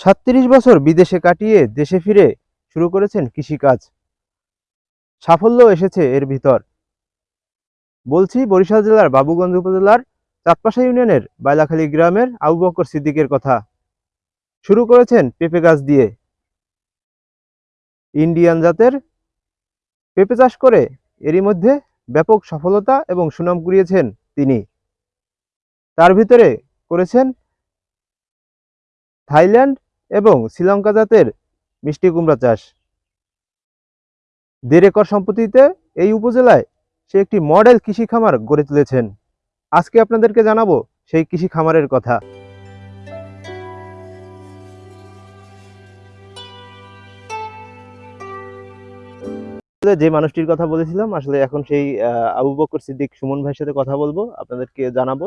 সাতত্রিশ বছর বিদেশে কাটিয়ে দেশে ফিরে শুরু করেছেন কৃষিকাজ। সাফল্য এসেছে এর ভিতর। বলছি, বরিশাল জেলার বাবুগঞ্জ উপজেলার চাঁদপাশা ইউনিয়নের বাইলাখালী গ্রামের আবু বকর সিদ্দিকের কথা। শুরু করেছেন পেঁপে গাছ দিয়ে। ইন্ডিয়ান জাতের পেঁপে চাষ করে এরই মধ্যে ব্যাপক সফলতা এবং সুনাম কুড়িয়েছেন তিনি। তার ভিতরে করেছেন থাইল্যান্ড এবং শ্রীলঙ্কা জাতের মিষ্টি কুমড়া চাষ। দেড় একর সম্পত্তিতে এই উপজেলায় সে একটি মডেল কৃষি খামার গড়ে তুলেছেন। আজকে আপনাদেরকে জানাব সেই কৃষি খামারের কথা। যে মানুষটির কথা বলেছিলাম, আসলে এখন সেই আবু বকর সিদ্দিক সুমন ভাইয়ের সাথে কথা বলব, আপনাদেরকে জানাব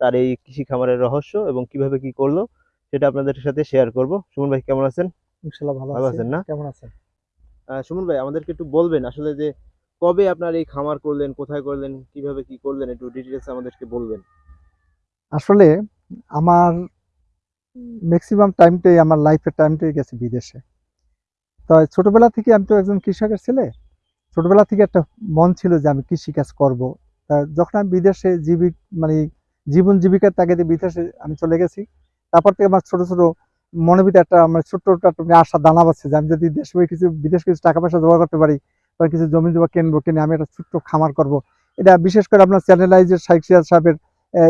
তার এই কৃষি খামারের রহস্য এবং কীভাবে কি করল। সেটা আপনাদের সাথে শেয়ার করব। সুমন ভাই কেমন আছেন? ইনশাল্লাহ ভালো ভালো আছেন না? কেমন আছেন? সুমন ভাই আমাদেরকে একটু বলবেন আসলে যে কবে আপনার এই খামার করলেন কোথায় করলেন কীভাবে কি করলেন একটু ডিটেলস আমাদেরকে বলবেন। আসলে আমার ম্যাক্সিমাম টাইমটাই আমার লাইফের টাইমটাই গেছে বিদেশে। তো ছোটবেলা থেকে আমি তো একজন কৃষকের ছেলে। ছোটবেলা থেকে একটা মন ছিল যে আমি কৃষিকাজ করব। তা যখন আমি বিদেশে জীবিক মানে জীবন জীবিকার তাগিদে বিদেশে আমি চলে গেছি তারপর থেকে আমার ছোট ছোট মনের ভিতরে একটা আমার ছোট্ট একটা আশা দানা বাচ্ছে যে আমি যদি দেশে কিছু বিদেশ কিছু টাকা পয়সা জোগাড় করতে পারি বা কিছু জমি জমা কিনবো কিনে আমি একটা ছোট্ট খামার করব। এটা বিশেষ করে আপনার চ্যানেলাইজের শাইক সিরাজ সাহেবের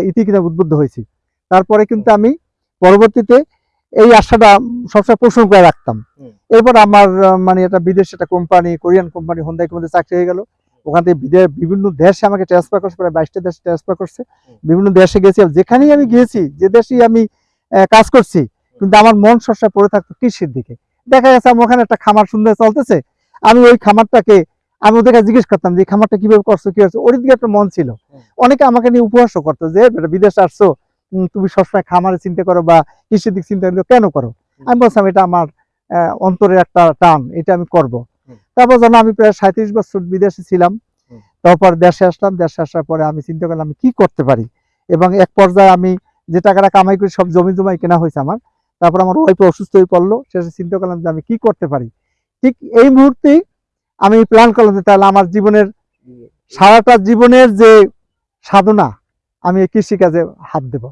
ইতি কিনে উদ্বুদ্ধ হয়েছি। তারপরে কিন্তু আমি পরবর্তীতে এই আশাটা সবসময় পোষণ করে রাখতাম। এরপর আমার মানে একটা বিদেশ একটা company Korean company Hyundai company চাকরি হয়ে গেল। ওখান থেকে বিদে- বিভিন্ন দেশে আমাকে ট্রান্সফার করছে প্রায় বাইশটা দেশে ট্রান্সফার করছে। বিভিন্ন দেশে গেছি। যেখানেই আমি গিয়েছি যে দেশেই আমি কাজ করছি কিন্তু আমার মন সবসময় পড়ে থাকতো কৃষির দিকে। দেখা গেছে আমার ওখানে একটা খামার সুন্দর চলতেছে আমি ওই খামারটাকে আমি ওদের কাছে জিজ্ঞেস করতাম যে খামারটা কীভাবে করছ কি হচ্ছে ওর দিকে একটা মন ছিল। অনেকে আমাকে নিয়ে উপহাসও করতো যে বিদেশে আসছো তুমি সবসময় খামারে চিন্তা করো বা কৃষির দিক চিন্তা করো কেন করো? আমি বলছিলাম এটা আমার অন্তরের একটা টান এটা আমি করব। তারপর যেন আমি প্রায় সাঁত্রিশ বছর বিদেশে ছিলাম তারপর দেশে আসলাম দেশে আসার পরে আমি চিন্তা করলাম আমি কি করতে পারি? এবং এক পর্যায়ে আমি যে টাকাটা কামাই করি সব জমি জমাই কেনা হয়েছে আমার তারপর আমার ওয়াইফ অসুস্থ হয়ে পড়ল শেষে চিন্তা করলাম যে আমি কি করতে পারি? ঠিক এই মুহূর্তেই আমি প্ল্যান করলাম যে তাহলে আমার জীবনের সারাটা জীবনের যে সাধনা আমি এই কৃষিকাজে হাত দেব।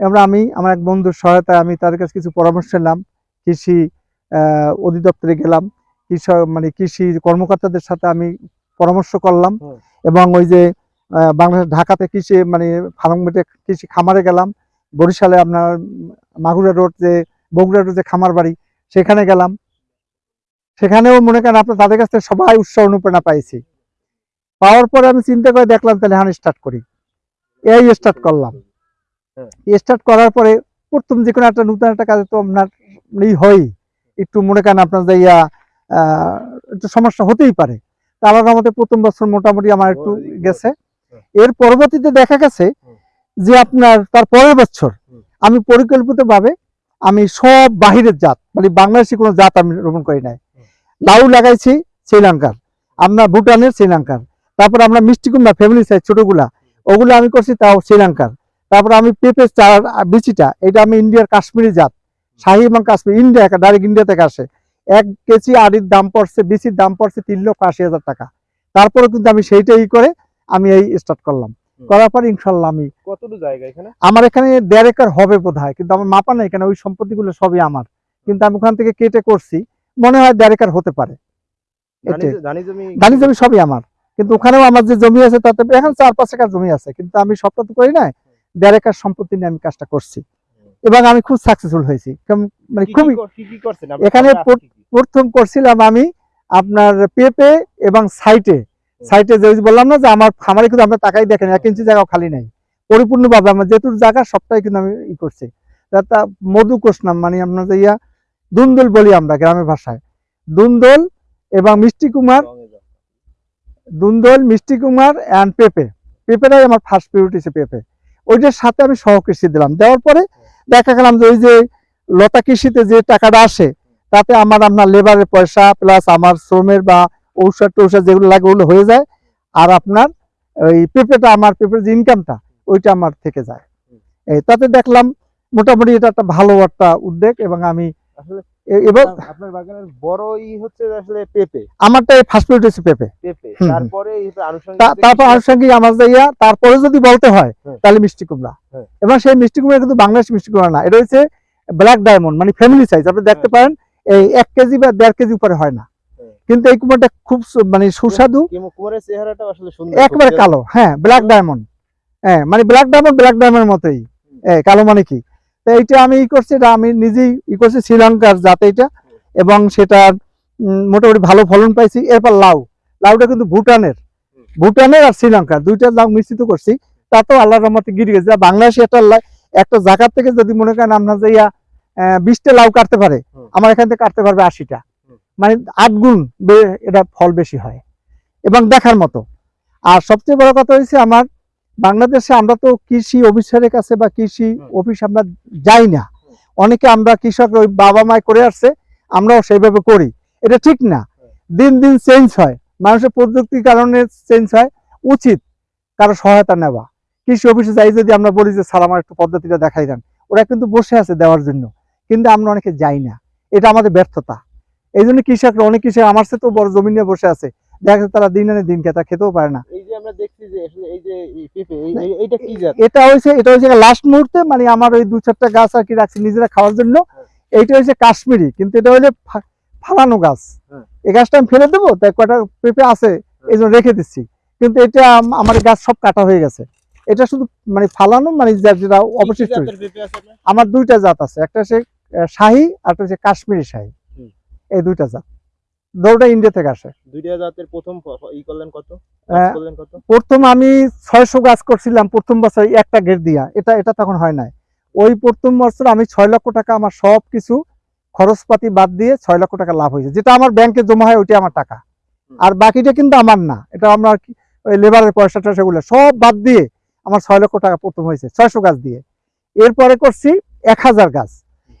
এবার আমি আমার এক বন্ধুর সহায়তায় আমি তাদের কাছে কিছু পরামর্শ নিলাম কৃষি আহ, অধিদপ্তরে গেলাম কৃষক মানে কৃষি কর্মকর্তাদের সাথে আমি পরামর্শ করলাম এবং ওই যে বাংলাদেশ ঢাকাতে কৃষি মানে ফার্মগেটে কৃষি খামারে গেলাম। বরিশালে আপনার মাগুরা রোড যে বগুড়া রোড যে খামার বাড়ি সেখানে গেলাম। সেখানেও মনে করেন আপনার তাদের কাছ থেকে সবাই উৎসাহ অনুপ্রেরণা পাইছি। পাওয়ার পরে আমি চিন্তা করে দেখলাম তাহলে হান স্টার্ট করি। এই স্টার্ট করলাম। হ্যাঁ। স্টার্ট করার পরে প্রথম যে কোনো একটা নতুন একটা কাজে তো আপনার ই হয় একটু মনে করেন আপনার যে ইয়া আহ, একটু সমস্যা হতেই পারে। তা আমার আমাদের প্রথম বছর মোটামুটি আমার একটু গেছে। হ্যাঁ। এর পরবর্তীতে দেখা গেছে যে আপনার তার পরের বছর। আমি পরিকল্পিতভাবে আমি সব বাহিরের জাত মানে বাংলাদেশি কোনো জাত আমি রোপণ করি নাই। লাউ লাগাইছি শ্রীলঙ্কার আপনার ভুটানের শ্রীলঙ্কার তারপর আমরা মিষ্টি কুমড়া ফ্যামিলি সাইজ ছোটগুলা ওগুলো আমি করছি তাও শ্রীলঙ্কার। তারপর আমি পেঁপে চার বিচিটা এটা আমি ইন্ডিয়ার কাশ্মীরি জাত শাহি এবং কাশ্মীর ইন্ডিয়া ডাইরেক্ট ইন্ডিয়া থেকে আসে। এক কেজি আড়ির দাম পড়ছে বিচির দাম পড়ছে তিন লক্ষ আশি হাজার টাকা। তারপরে কিন্তু আমি সেইটাই করে আমি এই স্টার্ট করলাম। করার পর ইনশাল্লাহ আমি কতটুকু জায়গা এখানে? আমার এখানে দেড় একর হবে বোধ হয় কিন্তু আমার মাপা নেই কেন ওই সম্পত্তিগুলো সবই আমার। কিন্তু আমি ওখান থেকে কেটে করছি মনে হয় দেড় একর হতে পারে। ধানি জমি সবই আমার। কিন্তু ওখানেও আমার যে জমি আছে তাতে এখন চার পাঁচ একর জমি আছে কিন্তু আমি সবটা তো করি না দেড় একর সম্পত্তি নিয়ে আমি কাজটা করছি। এবং আমি খুব সাকসেসফুল হয়েছি। মানে খুবই এখানে? প্রথম করছিলাম আমি আপনার পেপে এবং সাইটে সাইটে যে বললাম না যে আমার খামারে কিন্তু আপনার টাকাই দেখেন এক ইঞ্চি জায়গাও খালি নাই। পরিপূর্ণভাবে আমার যেটুর জায়গা সবটাই কিন্তু আমি ই করছি। তা মধু কোষনাম মানে আপনার ইয়া দুন্দল বলি আমরা গ্রামের ভাষায়। দুন্দল এবং মিষ্টি কুমার, দুন্দল, মিষ্টি কুমার অ্যান্ড পেঁপে। পেঁপেটাই আমার ফার্স্ট প্রিয়োরিটি ছিল পেঁপে। ওইটার সাথে আমি সহকৃষি দিলাম। দেওয়ার পরে দেখা গেলাম যে ওই যে লতা কৃষিতে যে টাকাটা আসে, তাতে আমার আপনার লেবারের পয়সা প্লাস আমার শ্রমের বা ঔষধ টৌষধ যেগুলো লাগে ওগুলো হয়ে যায় আর আপনার ওই পেঁপেটা আমার পেঁপের যে ইনকামটা ওইটা আমার থেকে যায় এই তাতে দেখলাম মোটামুটি এটা একটা ভালো একটা উদ্যোগ এবং আমি এবার আপনার বাগানের বড় হচ্ছে আসলে পেঁপে আমারটা ফার্স্ট প্রায়োরিটি হচ্ছে পেঁপে পেঁপে হুম, হুম। তারপরে আনুষঙ্গিক আমার যদি বলতে হয় হ্যাঁ। তাহলে মিষ্টি কুমড়া হ্যাঁ। এবং সেই মিষ্টি কুমড়া কিন্তু বাংলাদেশ মিষ্টি কুমড়া না এটা হচ্ছে ব্ল্যাক ডায়মন্ড মানে ফ্যামিলি সাইজ আপনি দেখতে পারেন এই এক কেজি বা দেড় কেজি উপরে হয় না হ্যাঁ। কিন্তু এই কুমড়াটা খুব মানে সুস্বাদু। কিমো- কুমোরের চেহারাটা আসলে সুন্দর একেবারে কালো হ্যাঁ ব্ল্যাক ডায়মন্ড হ্যাঁ মানে ব্ল্যাক ডায়মন্ড ব্ল্যাক ডায়মন্ডের মতোই। হ্যাঁ, কালো মানে কি? তো এইটা আমি ই করছি এটা আমি নিজেই ই করছি শ্রীলঙ্কার জাত এটা এবং সেটা মোটামুটি ভালো ফলন পাইছি। এরপর লাউ। লাউটা কিন্তু ভুটানের। ভুটানের আর শ্রীলঙ্কার। দুইটা লাউ মিশ্রিত করছি। তাতেও আল্লাহ রহমতে গিরে গেছে। বাংলাদেশে একটা একটা জায়গার থেকে যদি মনে করেন আপনার যে ইয়া আহ, বিশটা লাউ কাটতে পারে আমার এখান থেকে কাটতে পারবে আশিটা। মানে আট গুণ এটা ফল বেশি হয়। এবং দেখার মতো। আর সবচেয়ে বড় কথা হয়েছে আমার বাংলাদেশে আমরা তো কৃষি অফিসারের কাছে বা কৃষি অফিস আমরা যাই না। অনেকে আমরা কৃষক ওই বাবা মায় করে আসছে আমরাও সেইভাবে করি। এটা ঠিক না। দিন দিন চেঞ্জ হয়। মানুষের প্রযুক্তির কারণে চেঞ্জ হয়। উচিত কারও সহায়তা নেওয়া। কৃষি অফিসে যাই যদি আমরা বলি যে স্যার আমার একটু পদ্ধতিটা দেখাই দেন। ওরা কিন্তু বসে আছে দেওয়ার জন্য। কিন্তু আমরা অনেকে যাই না। এটা আমাদের ব্যর্থতা। এই জন্য কৃষকরা অনেক কৃষক আমার সাথে তো বড় জমি নিয়ে বসে আছে। দেখা যাচ্ছে তারা দিন আনে দিন খেয়ে তারা খেতেও পারে না। এটা হয়েছে এটা হয়েছে লাস্ট মুহূর্তে মানে আমার ওই দু চারটা গাছ আর কি রাখছি নিজেরা খাওয়ার জন্য। এইটা হয়েছে কাশ্মীরি কিন্তু এটা হলে ফালানো গাছ। হ্যাঁ। এই গাছটা আমি ফেলে দেবো তাই কয়টা পেঁপে আছে এই জন্য রেখে দিচ্ছি। কিন্তু এটা আম- আমার গাছ সব কাটা হয়ে গেছে। এটা শুধু মানে ফালানো মানে যেটা অবশিষ্ট হয়েছে। আমার দুইটা জাত আছে একটা হচ্ছে শাহী আর একটা হচ্ছে কাশ্মীরি শাহী। এই দুইটা জাত। দুটা ইন্ডিয়া থেকে আসে। দুইটা জাতের প্রথম ই করলেন কত? করলেন কত? প্রথম আমি ছয়শো গাছ করছিলাম প্রথম বছর একটা গেট দিয়া। এটা এটা তখন হয় নাই। ওই প্রথম বছর আমি ছয় লক্ষ টাকা আমার সব কিছু খরচপাতি বাদ দিয়ে ছয় লক্ষ টাকা লাভ হয়েছে। যেটা আমার ব্যাংকে জমা হয় ওইটা আমার টাকা। আর বাকিটা কিন্তু আমার না। এটা আমরা ওই লেবারের পয়সা টয়সা গুলো সব বাদ দিয়ে আমার ছয় লক্ষ টাকা প্রথম হয়েছে ছয়শো গাছ দিয়ে। এরপরে করছি এক হাজার গাছ।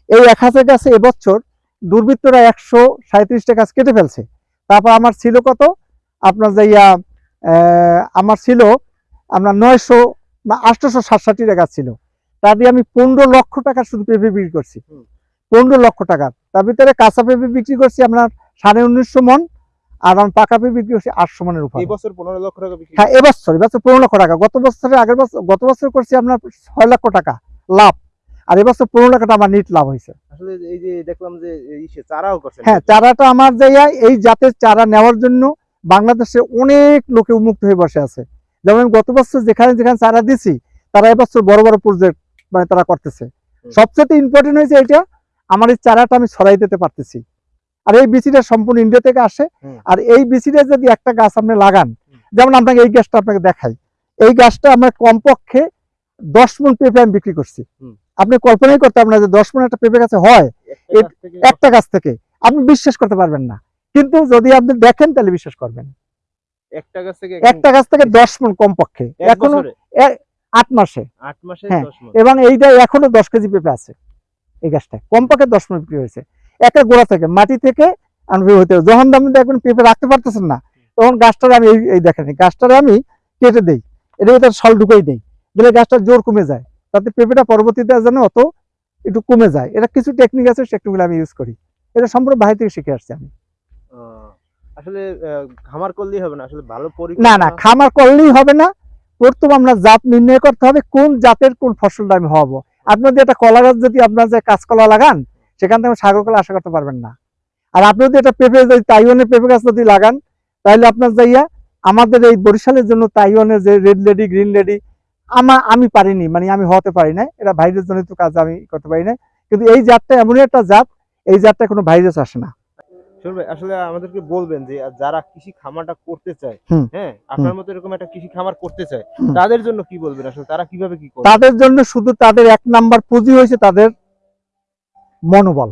এই এক হাজার গাছে এবছর দুর্বৃত্তরা একশো সাঁত্রিশটা গাছ কেটে ফেলছে। তারপর আমার ছিল কত? আপনার যে ইয়া আহ, আমার ছিল আপনার নয়শো না আটশোশো সাতষট্টি টাকা ছিল। তা দিয়ে আমি পনেরো লক্ষ টাকা শুধু পেঁপে বিক্রি করছি। পনেরো লক্ষ টাকা তার ভিতরে কাঁচা পেঁপে বিক্রি করছি আপনার সাড়ে উনিশশো মন আর আমি পাকা পেঁপে বিক্রি করছি আটশো মনের উপর। এই পনেরো লক্ষ টাকা হ্যাঁ এবছর এবছর পনেরো লক্ষ টাকা। গত বছরে আগের বছর গত বছর করছি আপনার ছয় লক্ষ টাকা লাভ। আর এবছর পনেরো লক্ষ টাকা আমার নিট লাভ হয়েছে। আসলে এই যে দেখলাম যে চারাও করছেন হ্যাঁ চারাটা আমার জায়গায় এই জাতের চারা নেওয়ার জন্য বাংলাদেশে অনেক লোকে উন্মুক্ত হয়ে বসে আছে। যেমন গত বছর যেখানে যেখানে চারা দিছি তারা এবছর বড় বড় প্রজেক্ট মানে তারা করতেছে। সবচেয়ে ইম্পর্টেন্ট হয়েছে এটা আমার এই চারাটা আমি ছড়াই দিতে পারতেছি। আর এই বিচিটা সম্পূর্ণ ইন্ডিয়া থেকে আসে। আর এই বিচিটা যদি একটা গাছ আপনি লাগান যেমন আপনাকে এই গাছটা আপনাকে দেখাই। এই গাছটা আমরা কমপক্ষে দশ মন পেঁপে আমি বিক্রি করছি। আপনি কল্পনাই করতে পারবেন না যে দশ মন একটা পেঁপে গাছে হয় একটা গাছ থেকে। আপনি বিশ্বাস করতে পারবেন না। কিন্তু যদি আপনি দেখেন তাহলে বিশ্বাস করবেন। একটা গাছ থেকে দশ মন কমপক্ষে। এখনও আট মাসে। আট মাসে হ্যাঁ, এবং এইটা এখনও দশ কেজি পেঁপে আছে এই গাছটা কমপক্ষে দশ মন বিক্রি হয়েছে। একটা গোড়া থেকে মাটি থেকে আমি হতে হবে। যখন আপনি দেখবেন পেঁপে রাখতে পারতেছেন না তখন গাছটার আমি এই দেখেন গাছটারে আমি কেটে দেই। এটা ভিতরে সল ঢুকাই দেই। দিলে গাছটা জোর কমে যায়। তাতে পেঁপেটা পরবর্তীতে যেন অত একটু কমে যায়। এটা কিছু টেকনিক আছে টেকনিকগুলো আমি ইউজ করি। এটা সম্পূর্ণ বাইরে থেকে শিখে আসছি আমি। আসলে খামার করলেই হবে না? আসলে ভালো না না খামার করলেই হবে না। প্রথম আমরা জাত নির্ণয় করতে হবে কোন জাতের কোন ফসলটা আমি হব। আপনি যদি একটা কলা গাছ যদি আপনার যে কাঁচকলা লাগান সেখান থেকে সাগর কলা আশা করতে পারবেন না। আর আপনি যদি একটা পেঁপে যদি তাইওয়ানের পেঁপে গাছ যদি লাগান তাহলে আপনার যাইয়া আমাদের এই বরিশালের জন্য তাইওয়ানের যে রেড লেডি গ্রিন লেডি আমার আমি পারিনি মানে আমি হতে পারি না এটা ভাইরাস জনিত কাজ আমি করতে পারি না কিন্তু এই জাতটা এমনই একটা জাত এই জাতটা কোনো ভাইরাস আসে না। আসলে আমাদেরকে বলবেন যে যারা কৃষি খামারটা করতে চায় হ্যাঁ আপনার মতো এরকম একটা কৃষি খামার করতে চায় তাদের জন্য কি বলবেন? আসলে তারা কীভাবে কি করবে? তাদের জন্য শুধু তাদের এক নাম্বার পুঁজি হয়েছে তাদের মনোবল।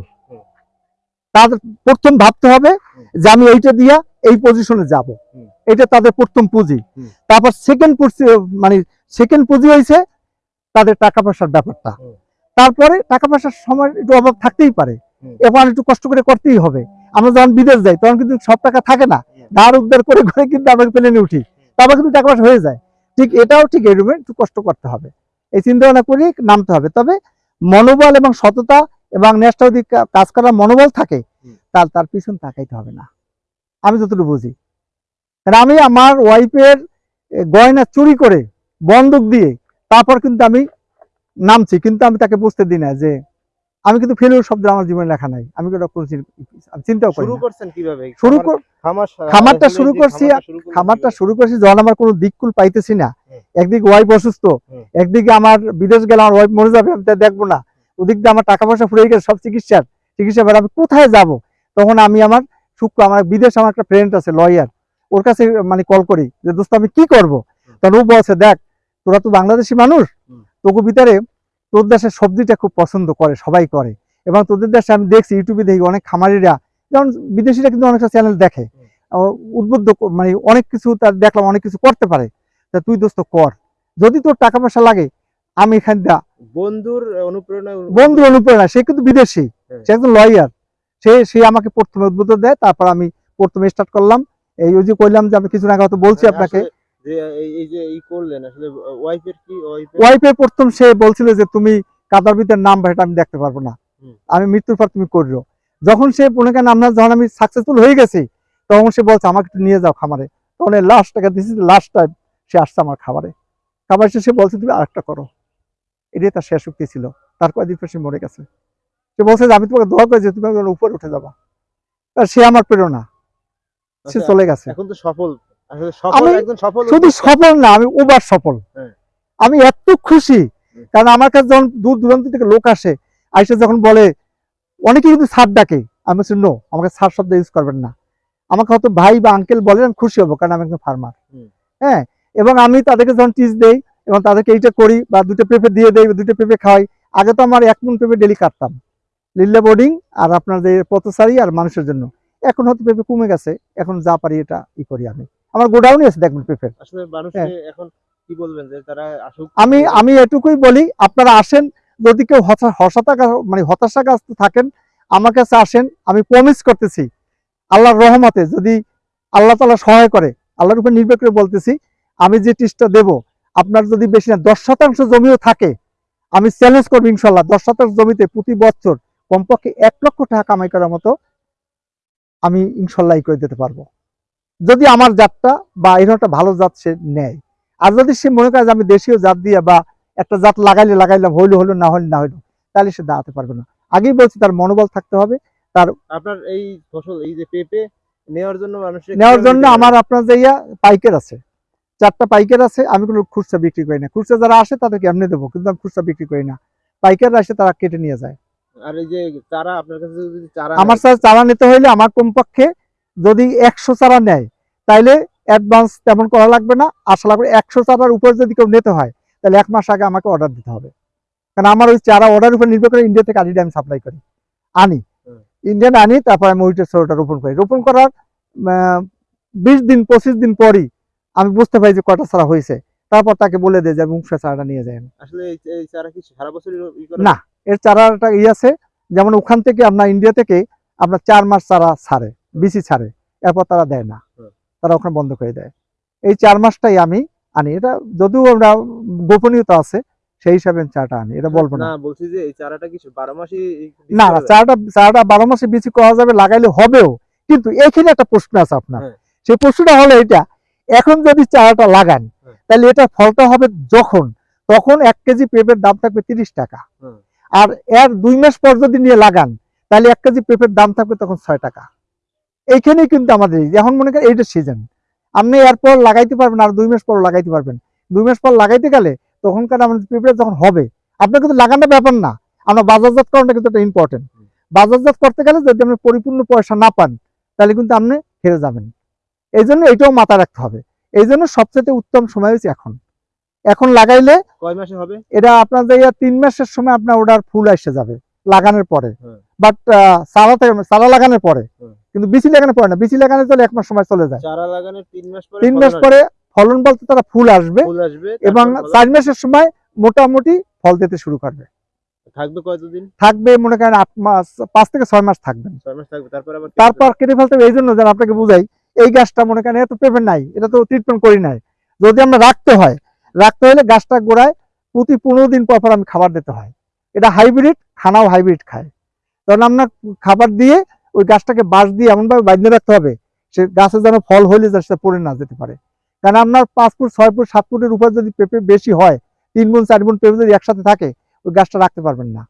তাদের প্রথম ভাবতে হবে যে আমি এইটা দিয়া এই পজিশনে যাব। এটা তাদের প্রথম পুঁজি। তারপর সেকেন্ড মানে সেকেন্ড পুঁজি হয়েছে তাদের টাকা পয়সার ব্যাপারটা। তারপরে টাকা পয়সার সময় একটু অভাব থাকতেই পারে। হুম। এবং একটু কষ্ট করে করতেই হবে। আমরা যখন বিদেশ যাই তখন কিন্তু সব টাকা থাকে না। ধার উদ্ধার করে করে কিন্তু আমরা প্লেনে উঠি। তারপর কিন্তু টাকা পয়সা হয়ে যায়। ঠিক এটাও ঠিক এরকম একটু কষ্ট করতে হবে। এই চিন্তা ভাবনা করে নামতে হবে। তবে মনোবল এবং সততা এবং নেশটা যদি কাজ করার মনোবল থাকে। তার তার পিছন তাকাইতে হবে না। আমি যতটুকু বুঝি। কারণ আমি আমার ওয়াইফের গয়না চুরি করে বন্দুক দিয়ে তারপর কিন্তু আমি নামছি কিন্তু আমি তাকে বুঝতে দিই না যে আমি কিন্তু ফেলিওর শব্দ আমার জীবনে লেখা নাই। আমি চিন্তাও করি শুরু করছেন কীভাবে? শুরু খামারটা শুরু করছি, খামারটা শুরু করেছি যখন আমার কোনো দিককুল পাইতেছি না। একদিকে ওয়াইফ অসুস্থ একদিকে আমার বিদেশ গেলে আমার ওয়াইফ মরে যাবে আমি তা দেখব না। ওদিক দিয়ে আমার টাকা পয়সা ফুরিয়ে গেছে সব চিকিৎসার। চিকিৎসা এবার আমি কোথায় যাব? তখন আমি আমার শুক্র আমার বিদেশ আমার একটা ফ্রেন্ড আছে লয়ার ওর কাছে মানে কল করি যে দোস্ত আমি কি করব? তখন ও বলছে দেখ তোরা তো বাংলাদেশি মানুষ। তোকে ভিতরে তোর দেশের সবজিটা খুব পছন্দ করে সবাই করে। এবং তোদের দেশে আমি দেখছি ইউটিউবে দেখি অনেক খামারিরা যেমন বিদেশিরা কিন্তু অনেকটা চ্যানেল দেখে। উদ্বুদ্ধ মানে অনেক কিছু তার দেখলাম অনেক কিছু করতে পারে। তা তুই দোস্ত কর। যদি তোর টাকা পয়সা লাগে আমি এখান দা বন্ধুর অনুপ্রেরণা বন্ধুর অনুপ্রেরণা সে কিন্তু বিদেশি। হ্যাঁ। সে একজন লয়ার সে সে আমাকে প্রথমে উদ্বুদ্ধ দেয় তারপর আমি প্রথমে স্টার্ট করলাম। এই ওই যে কইলাম যে আমি কিছুদিন আগে হয়তো বলছি হ্যাঁ, আপনাকে। যে এই এই যে এই করলেন আসলে ওয়াইফের কি ওয়াইফের ওয়াইফের প্রথম সে বলছিল যে তুমি কাদার ভিতরে নাম এটা আমি দেখতে পারব না। আমি মৃত্যুর পর তুমি যখন সে মনে করেন আমরা যখন আমি সাকসেসফুল হয়ে গেছি তখন সে বলছে আমাকে একটু নিয়ে যাও খামারে। তখন লাস্ট টাকা দিছি লাস্ট টাইম সে আসছে আমার খাবারে খাবার শেষে বলছে তুমি আরেকটা করো। এটাই তার শেষ উক্তি ছিল। তার কয়েকদিন পর সে মরে গেছে। সে বলছে যে আমি তোমাকে দোয়া করেছি তুমি উপরে উঠে যাবা। আর সে আমার প্রেরণা। সে আচ্ছা, চলে গেছে। এখন তো সফল। আমি শুধু সফল না আমি ওভার সফল। হ্যাঁ। আমি এত খুশি কারণ আমার কাছে যখন দূর দূরান্ত থেকে লোক আসে আইসে যখন বলে অনেকে কিন্তু স্যার ডাকে। আমি বলছি নো আমাকে স্যার শব্দ ইউজ করবেন না। আমাকে হয়তো ভাই বা আঙ্কেল বলে আমি খুশি হব কারণ আমি একজন ফার্মার হ্যাঁ এবং আমি তাদেরকে যখন টিচ দেই এবং তাদেরকে এইটা করি বা দুটো পেঁপে দিয়ে দেই দুটো পেঁপে খাওয়াই আগে তো আমার এক মন পেঁপে ডেলি কাটতাম। লিল্লা বোর্ডিং আর আপনার যে পথচারী আর মানুষের জন্য। এখন হয়তো পেঁপে কমে গেছে এখন যা পারি এটা ই করি আমি। আমার গোডাউনই আছে দেখবেন পেঁপে আসলে মানুষকে এখন কি বলবেন যে তারা আসুক। হ্যাঁ। আমি আমি এটুকুই বলি আপনারা আসেন যদি কেউ হতাশা মানে হতাশাগ্রস্ত থাকেন আমার কাছে আসেন আমি প্রমিস করতেছি আল্লাহর রহমতে যদি আল্লাহ তালা সহায় করে আল্লাহর উপর নির্ভর করে বলতেছি আমি যে টিসটা দেব আপনার যদি বেশি না দশ শতাংশ জমিও থাকে আমি চ্যালেঞ্জ করব ইনশাল্লাহ দশ শতাংশ জমিতে প্রতি বছর কমপক্ষে এক লক্ষ টাকা কামাই করার মতো আমি ইনশাল্লাহ ই করে দিতে পারব। যদি আমার জাতটা বা এরকম একটা ভালো জাত সে নেয়। আর যদি সে মনে করে যে আমি দেশীয় জাত দিয়ে বা একটা জাত লাগাইলে লাগাইলাম হইল হলো না হইলে না হইল তাহলে সে দাঁড়াতে পারবে না। আগেই বলছি তার মনোবল থাকতে হবে তার আপনার এই ফসল এই যে পেঁপে নেওয়ার জন্য মানুষের নেওয়ার জন্য আমার আপনার যে ইয়া পাইকার আছে। চারটা পাইকার আছে আমি কোনো খুচরা বিক্রি করি না। খুচরা যারা আসে তাদেরকে এমনি দেবো কিন্তু আমি খুচরা বিক্রি করি না। পাইকার আসে তারা কেটে নিয়ে যায়। আর এই যে চারা আপনার কাছে যদি চারা আমার সাথে চারা নিতে হইলে আমার কমপক্ষে যদি একশো চারা নেয় তাইলে অ্যাডভান্স তেমন করা লাগবে না। আশা লাগবে একশো চারার উপর যদি কেউ নিতে হয় তাহলে এক মাস আগে আমাকে অর্ডার দিতে হবে। কারণ আমার ওই চারা অর্ডার উপর নির্ভর করে ইন্ডিয়া থেকে আদিটা আমি সাপ্লাই করি। আনি। ইন্ডিয়ান আনি তারপর আমি ওইটা সরোটা রোপণ করি। রোপণ করার বিশ দিন পঁচিশ দিন পরই আমি বুঝতে পারি যে কটা চারা হয়েছে। তারপর তাকে বলে দেয় যে আমি উংশা চারাটা নিয়ে যাই আসলে এই এই চারা কি সারা বছরই ই না। এর চারাটা ই আছে। যেমন ওখান থেকে আপনার ইন্ডিয়া থেকে আপনার চার মাস চারা ছাড়ে বিসি ছাড়ে এরপর তারা দেয় না। তারা ওখানে বন্ধ করে দেয়। এই চার মাসটাই আমি আনি। এটা যদিও আমরা গোপনীয়তা আছে সেই হিসাবে চারাটা আনি। এটা বলব না। বলছি যে এই চারাটা কি বারো মাসই না না? চারাটা চারাটা বারো মাসে বিচি করা যাবে লাগাইলে হবেও। কিন্তু এখানে একটা প্রশ্ন আছে আপনার। হ্যাঁ। সেই প্রশ্নটা হলো এটা এখন যদি চারাটা লাগান হ্যাঁ। তাহলে এটা ফলটা হবে যখন তখন এক কেজি পেঁপের দাম থাকবে তিরিশ টাকা। আর এর দুই মাস পর যদি নিয়ে লাগান তাহলে এক কেজি পেঁপের দাম থাকবে তখন ছয় টাকা। এইখানেই কিন্তু আমাদের এখন মনে করেন এইটা সিজন আপনি এরপর লাগাইতে পারবেন আর দুই মাস পর লাগাইতে পারবেন। দুই মাস পর লাগাইতে গেলে তখনকার আমাদের পেঁপে যখন হবে আপনার কিন্তু লাগানোর ব্যাপার না। আমরা বাজারজাত করাটা কিন্তু একটা ইম্পর্টেন্ট বাজারজাত করতে গেলে যদি আপনি পরিপূর্ণ পয়সা না পান তাহলে কিন্তু আপনি হেরে যাবেন। এই জন্য এটাও মাথায় রাখতে হবে। এই জন্য সবচেয়ে উত্তম সময় হচ্ছে এখন। এখন লাগাইলে কয় মাসে হবে? এটা আপনার তিন মাসের সময় আপনার ওটার ফুল এসে যাবে লাগানোর পরে। বাট থেকে চারা লাগানোর পরে। হুম। কিন্তু বিচি লাগানোর পরে না। বিচি লাগানোর চলে এক মাস সময় চলে যায়। চারা লাগানোর তিন মাস পরে তিন ফলন মাস পরে ফলন বলতে তারা ফুল আসবে ফুল আসবে এবং চার মাসের সময় মোটামুটি ফল দিতে শুরু করবে। থাকবে কতদিন? থাকবে মনে করেন আট মাস পাঁচ থেকে ছয় মাস থাকবেন থাকবে তারপর আবার তারপর কেটে ফেলতে হবে এই জন্য যেন আপনাকে বুঝাই এই গাছটা মনে করেন এত পেপে নাই এটা তো ট্রিটমেন্ট করি নাই। যদি আমরা রাখতে হয় রাখতে হলে গাছটা গোড়ায় প্রতি পনেরো দিন পর পর আমি খাবার দিতে হয়। এটা হাইব্রিড খানাও হাইব্রিড খায়। তখন আমরা খাবার দিয়ে ওই গাছটাকে বাঁশ দিয়ে এমনভাবে বাঁধিয়ে রাখতে হবে, সে গাছে যেন ফল হইলে যা সেটা পড়ে না যেতে পারে। কারণ আপনার পাঁচ ফুট, ছয় ফুট, সাত ফুটের উপর যদি পেঁপে বেশি হয়, তিন গুণ, চার গুণ পেঁপে যদি একসাথে থাকে, ওই গাছটা রাখতে পারবেন না।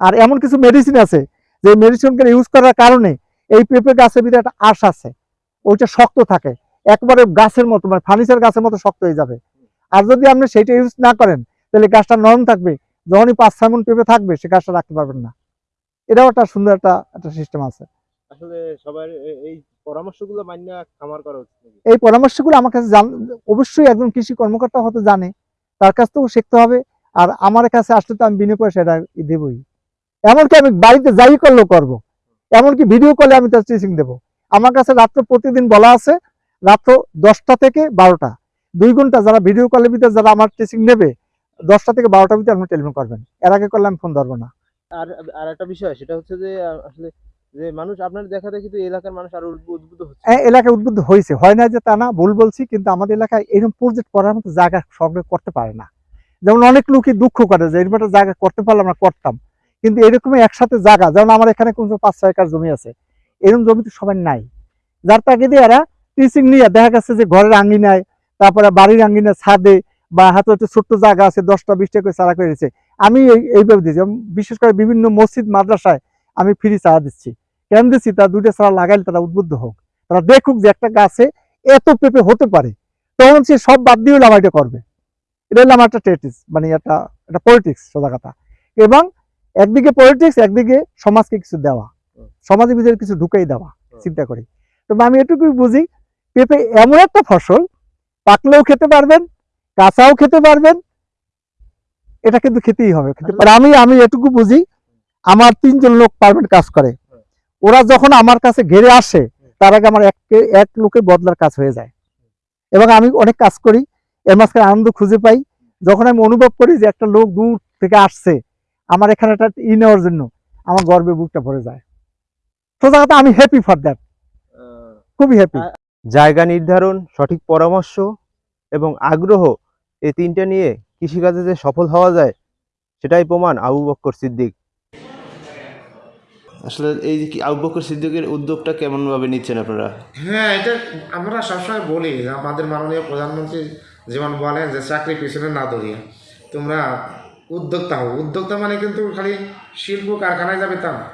আর এমন কিছু মেডিসিন আছে, যে মেডিসিনকে ইউজ করার কারণে এই পেঁপে গাছের ভিতরে একটা আঁশ আছে, ওইটা শক্ত থাকে। একবারে গাছের মতো মানে ফার্নিচার গাছের মতো শক্ত হয়ে যাবে। আর যদি আপনি সেইটা ইউজ না করেন, তাহলে গাছটা নরম থাকবে, যখনই পাঁচ, ছয় মন পেঁপে থাকবে, সে গাছটা রাখতে পারবেন না। এটাও একটা সুন্দর একটা একটা সিস্টেম আছে। আসলে সবার এই পরামর্শগুলো মান্য খামার করা উচিত এই পরামর্শগুলো আমার কাছে অবশ্যই একজন কৃষি কর্মকর্তা হয়তো জানে তার কাছ থেকেও শিখতে হবে আর আমার কাছে আসলে তো আমি বিনা পয়সা এটা দেবই। এমনকি আমি বাড়িতে যাই করলেও করব। এমনকি ভিডিও কলে আমি তার টিচিং দেবো। আমার কাছে রাত্র প্রতিদিন বলা আছে রাত্র দশটা থেকে বারোটা। দুই ঘণ্টা যারা ভিডিও কলের ভিতরে যারা আমার টিচিং নেবে দশটা থেকে বারোটার ভিতরে আপনি টেলিফোন করবেন। এর আগে করলে আমি ফোন ধরবো না। আর আর একটা বিষয়, সেটা হচ্ছে যে আসলে যে মানুষ, আপনার দেখা দেখি তো এলাকার মানুষ আরও উদ্বুদ্ধ হচ্ছে। এই এলাকায় উদ্বুদ্ধ হয়েছে। হয় না যে তা না, ভুল বলছি, কিন্তু আমাদের এলাকায় এরকম প্রজেক্ট করার মতো জায়গা সংগ্রহ করতে পারে না। যেমন অনেক লোকই দুঃখ করে যে, এরকম একটা জায়গা করতে পারলে আমরা করতাম। কিন্তু এরকমই একসাথে জায়গা, যেমন আমার এখানে কোন পাঁচ ছয় একর জমি আছে, এরকম জমি তো সবার নাই। যার তাকে দিয়ে এরা টিচিং নিয়ে, দেখা গেছে যে ঘরের আঙ্গিনায়, তারপরে বাড়ির আঙ্গিনায় ছাদে বা হাতে হচ্ছে ছোট্ট জায়গা আছে দশটা বিশটা করে চারা করে দিচ্ছে আমি এই- এইভাবে দিচ্ছি বিশেষ করে বিভিন্ন মসজিদ মাদ্রাসায় আমি ফ্রি চারা দিচ্ছি। কেন দিচ্ছি? তারা দুইটা চারা লাগাইলে তারা উদ্বুদ্ধ হোক। তারা দেখুক যে একটা গাছে এত পেঁপে হতে পারে তখন সে সব বাদ দিয়ে হলে আমার এটা করবে। এটা হলো আমার একটা টেটিস মানে একটা একটা পলিটিক্স সোজা কথা এবং একদিকে পলিটিক্স একদিকে সমাজকে কিছু দেওয়া। সমাজের ভিতরে কিছু ঢুকাই দেওয়া চিন্তা করি। তবে আমি এটুকুই বুঝি পেঁপে এমন একটা ফসল পাকলেও খেতে পারবেন কাঁচাও খেতে পারবেন এটা কিন্তু খেতেই হবে। আমি আমি এটুকু বুঝি আমার তিনজন লোক পারমেন্ট কাজ করে। ওরা যখন আমার কাছে ঘেরে আসে তার আগে আমার এক এক লোকের বদলার কাজ হয়ে যায়। এবং আমি অনেক কাজ করি এর মাঝখানে আনন্দ খুঁজে পাই। যখন আমি অনুভব করি যে একটা লোক দূর থেকে আসছে আমার এখানে একটা ই নেওয়ার জন্য আমার গর্বে বুকটা ভরে যায়। সোজা কথা আমি হ্যাপি ফর দ্যাট খুবই হ্যাপি জায়গা নির্ধারণ সঠিক পরামর্শ এবং আগ্রহ এই তিনটা নিয়ে কৃষিকাজে যে সফল হওয়া যায় সেটাই প্রমাণ আবু বক্কর সিদ্দিক। আসলে এই যে আবু বক্কর সিদ্দিকের উদ্যোগটা কেমন ভাবে নিচ্ছেন আপনারা? হ্যাঁ এটা আমরা সবসময় বলি যে আমাদের মাননীয় প্রধানমন্ত্রী যেমন বলেন যে চাকরি পিছনে না দৌড়িয়ে। তোমরা উদ্যোক্তা হও। উদ্যোক্তা মানে কিন্তু খালি শিল্প কারখানায় যাবে তা না।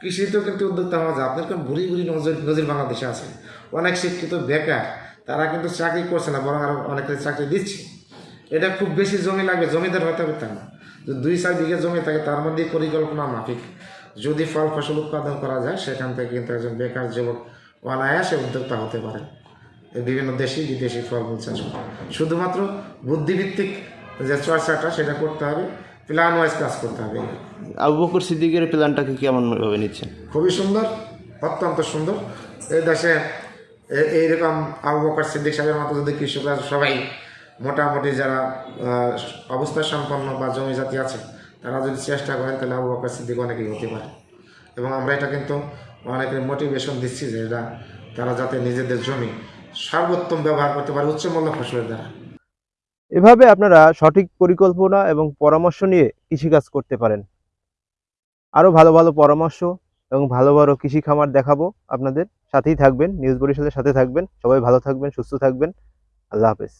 কৃষিতেও কিন্তু উদ্যোক্তা হওয়া যায়। আপনার কেমন ভুরি ভুরি নজর নজির বাংলাদেশে আছে। অনেক শিক্ষিত বেকার তারা কিন্তু চাকরি করছে না বরং আরও অনেকে চাকরি দিচ্ছে। এটা খুব বেশি জমি লাগবে জমিদার হতে হবে তা না। দুই চার বিঘে জমি থাকে তার মধ্যে পরিকল্পনা মাফিক। যদি ফল ফসল উৎপাদন করা যায় সেখান থেকে কিন্তু একজন বেকার যুবক অনায়াসে উদ্যোক্তা হতে পারে বিভিন্ন দেশি বিদেশি ফলমূল চাষ করে। শুধুমাত্র বুদ্ধিভিত্তিক যে চর্চাটা সেটা করতে হবে প্ল্যান ওয়াইজ কাজ করতে হবে। আবু বক্কর সিদ্দিকের প্ল্যানটাকে কেমন ভাবে নিচ্ছেন? খুবই সুন্দর অত্যন্ত সুন্দর। এই দেশে এইরকম আবু বকর সিদ্দিক সাহেবের মতো যদি কৃষকরা সবাই মোটামুটি যারা অবস্থা সম্পন্ন বা জমি জাতি আছে, তারা যদি চেষ্টা করেন, তাহলে আবু বকর সিদ্দিক অনেকেই হতে পারে। এবং আমরা এটা কিন্তু অনেকের মোটিভেশন দিচ্ছি যে এটা তারা যাতে নিজেদের জমি সর্বোত্তম ব্যবহার করতে পারে উচ্চ মূল্য ফসলের দ্বারা। এভাবে আপনারা সঠিক পরিকল্পনা এবং পরামর্শ নিয়ে কৃষিকাজ করতে পারেন। আরও ভালো ভালো পরামর্শ এবং ভালো ভালো কৃষি খামার দেখাবো আপনাদের। সাথেই থাকবেন, নিউজ বরিশালের সাথে থাকবেন। সবাই ভালো থাকবেন, সুস্থ থাকবেন। আল্লাহ হাফেজ।